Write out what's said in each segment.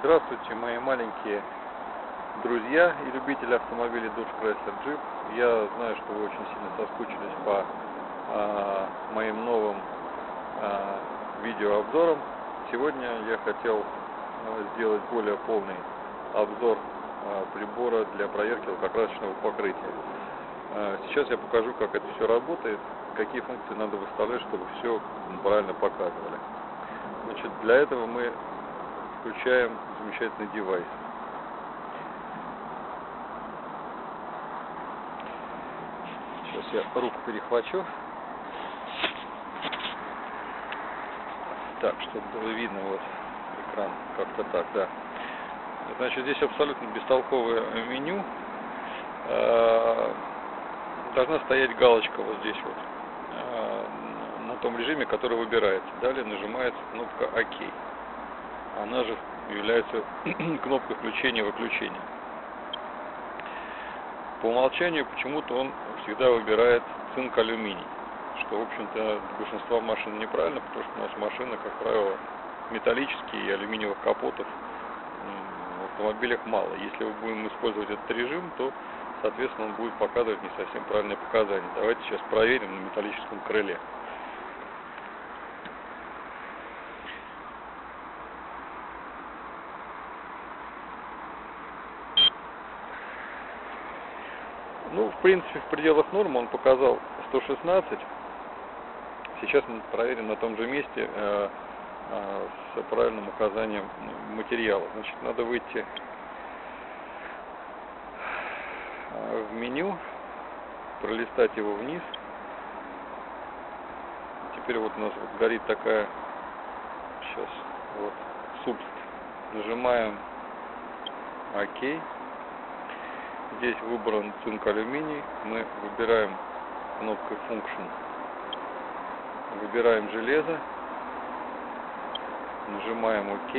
Здравствуйте, мои маленькие друзья и любители автомобилей Dodge Chrysler Jeep. Я знаю, что вы очень сильно соскучились по а, моим новым а, видеообзорам. Сегодня я хотел а, сделать более полный обзор а, прибора для проверки лакокрасочного покрытия. А, сейчас я покажу, как это все работает, какие функции надо выставлять, чтобы все правильно показывали. Значит, для этого мы включаем замечательный девайс. Сейчас я руку перехвачу. Так, чтобы было видно вот экран, как-то так, да. Значит, здесь абсолютно бестолковое меню. А, должна стоять галочка вот здесь вот, а, на том режиме, который выбирается. Далее нажимается кнопка ОК она же является кнопкой включения-выключения. По умолчанию почему-то он всегда выбирает цинк-алюминий, что, в общем-то, большинство машин неправильно, потому что у нас машины, как правило, металлические и алюминиевых капотов в автомобилях мало. Если мы будем использовать этот режим, то, соответственно, он будет показывать не совсем правильные показания. Давайте сейчас проверим на металлическом крыле. Ну, в принципе, в пределах нормы он показал 116. Сейчас мы проверим на том же месте э, э, с правильным указанием материала. Значит, надо выйти э, в меню, пролистать его вниз. Теперь вот у нас вот горит такая, сейчас, вот, субст. Нажимаем ОК. Здесь выбран цинк алюминий. Мы выбираем кнопкой Function. Выбираем железо. Нажимаем ОК.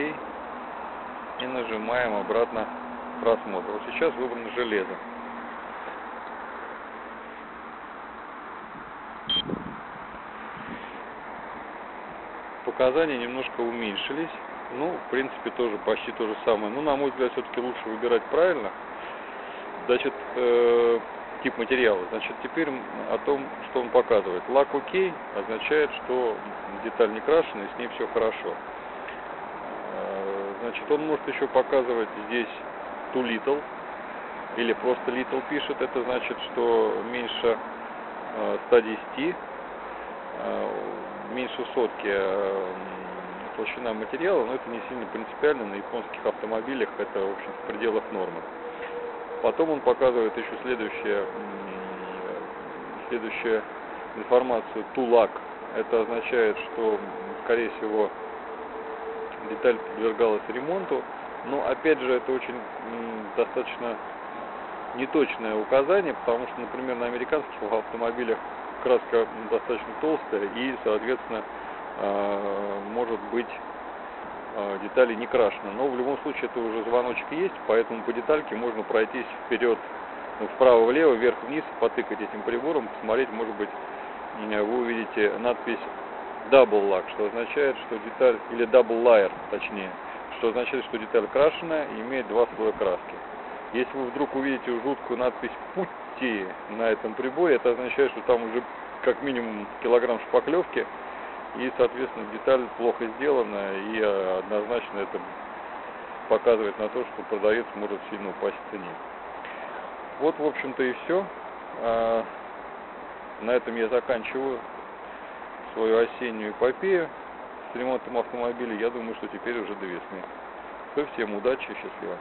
И нажимаем обратно просмотр. Вот сейчас выбрано железо. Показания немножко уменьшились. Ну, в принципе, тоже почти то же самое. Но, ну, на мой взгляд, все-таки лучше выбирать правильно. Значит, э, тип материала. Значит, теперь о том, что он показывает. Лак ОК означает, что деталь не крашена и с ней все хорошо. Э, значит, он может еще показывать здесь too little или просто little пишет. Это значит, что меньше э, 110, э, меньше сотки э, толщина материала, но это не сильно принципиально. На японских автомобилях это, в общем, в пределах нормы. Потом он показывает еще следующее, следующую информацию тулак. Это означает, что, скорее всего, деталь подвергалась ремонту. Но, опять же, это очень достаточно неточное указание, потому что, например, на американских автомобилях краска достаточно толстая и, соответственно, а, может быть детали не крашены. Но в любом случае это уже звоночек есть, поэтому по детальке можно пройтись вперед, ну, вправо-влево, вверх-вниз, потыкать этим прибором, посмотреть, может быть, вы увидите надпись Double Lock, что означает, что деталь, или Double Layer, точнее, что означает, что деталь крашеная и имеет два слоя краски. Если вы вдруг увидите жуткую надпись «Пути» на этом приборе, это означает, что там уже как минимум килограмм шпаклевки, и, соответственно, деталь плохо сделана, и э, однозначно это показывает на то, что продавец может сильно упасть в цене. Вот, в общем-то, и все. А, на этом я заканчиваю свою осеннюю эпопею с ремонтом автомобиля. Я думаю, что теперь уже до весны. Все, всем удачи, счастливо.